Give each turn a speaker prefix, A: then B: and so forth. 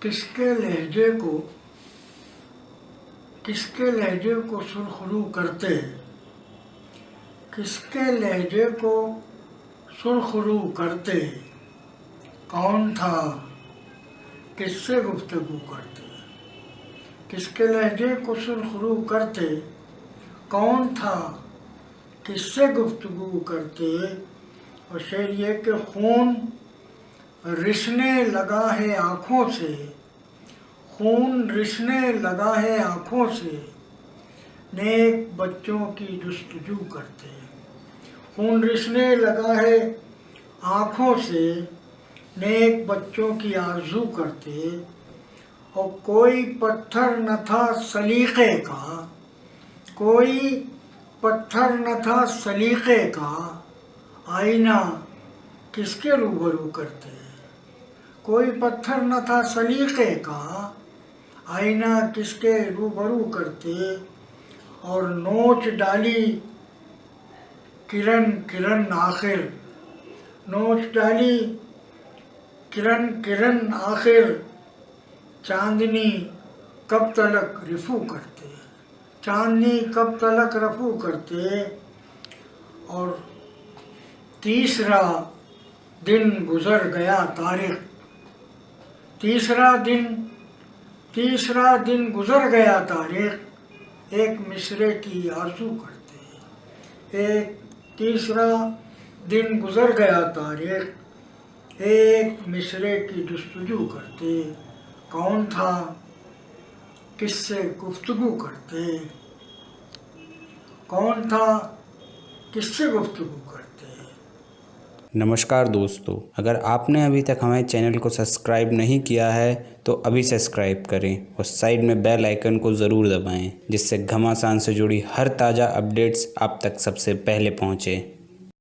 A: کس کے لہجے کو کس کے لہجے کو سرخرو کرتے کس کے لہجے کو سرخرو کرتے کون تھا؟ کس سے گفتگو کرتے کس کے لہجے کو سرخرو کرتے کون تھا؟ کس سے گفتگو کرتے اور شعر یہ کہ خون رسنے لگا ہے آنکھوں سے۔ خون رسنے لگا ہے آنکھوں سے۔ نیک بچوں کی جستجو کرتے۔ خون رسنے لگا ہے آنکھوں سے۔ نیک بچوں کی آرزو کرتے۔ اور کوئی پتھر نہ تھا سلیقے کا۔ کوئی پتھر نہ تھا سلیقے کا۔ آئینہ کس کے روبرو کرتے؟ کوئی پتھر نہ تھا سلیقے کا، آئینہ کس کے روبرو کرتے؟ اور نوچ ڈالی کرن کرن آخر۔ نوچ ڈالی کرن کرن آخر۔ چاندنی کب تلک رفو کرتے؟ چاندنی کب تلک رفو کرتے؟ اور تیسرا دن گزر گیا تاریخ۔ تیسرا دن تیسرا دن گزر گیا تاریخ، ایک مصرے کی آرزو کرتے ایک تیسرا دن گزر گیا تاریخ، ایک مصرے کی جستجو کرتے کون تھا؟ کس سے گفتگو کرتے کون تھا؟ کس سے گفتگو کرتے
B: نمشکار دوستو، اگر آپ نے ابھی تک ہمارے چینل کو سبسکرائب نہیں کیا ہے، تو ابھی سبسکرائب کریں اور سائیڈ میں بیل آئیکن کو ضرور دبائیں، جس سے گھماسان سے جڑی ہر تازہ اپڈیٹس آپ تک سب سے پہلے پہنچے۔